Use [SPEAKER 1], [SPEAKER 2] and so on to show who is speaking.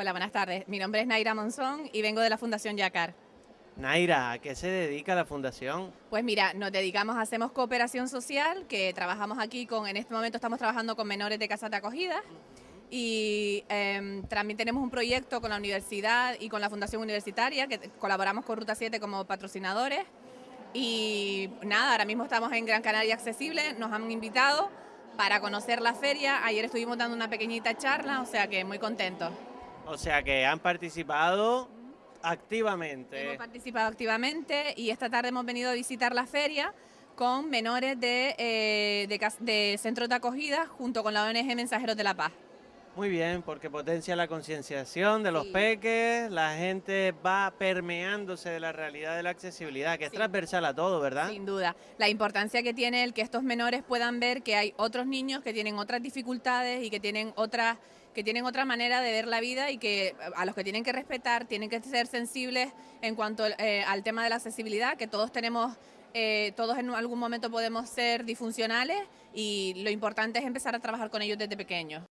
[SPEAKER 1] Hola, buenas tardes. Mi nombre es Naira Monzón y vengo de la Fundación Yacar.
[SPEAKER 2] Naira, ¿a qué se dedica la fundación?
[SPEAKER 1] Pues mira, nos dedicamos, hacemos cooperación social, que trabajamos aquí con, en este momento estamos trabajando con menores de casas de acogida y em, también tenemos un proyecto con la universidad y con la Fundación Universitaria, que colaboramos con Ruta 7 como patrocinadores y nada, ahora mismo estamos en Gran Canaria Accesible, nos han invitado para conocer la feria, ayer estuvimos dando una pequeñita charla, o sea que muy contentos.
[SPEAKER 2] O sea que han participado activamente.
[SPEAKER 1] Hemos participado activamente y esta tarde hemos venido a visitar la feria con menores de, eh, de, de centros de acogida junto con la ONG Mensajeros de la Paz.
[SPEAKER 2] Muy bien, porque potencia la concienciación de los peques, la gente va permeándose de la realidad de la accesibilidad, que es transversal a todo, ¿verdad?
[SPEAKER 1] Sin duda. La importancia que tiene el que estos menores puedan ver que hay otros niños que tienen otras dificultades y que tienen otras que tienen otra manera de ver la vida y que a los que tienen que respetar, tienen que ser sensibles en cuanto eh, al tema de la accesibilidad, que todos tenemos eh, todos en algún momento podemos ser disfuncionales y lo importante es empezar a trabajar con ellos desde pequeños.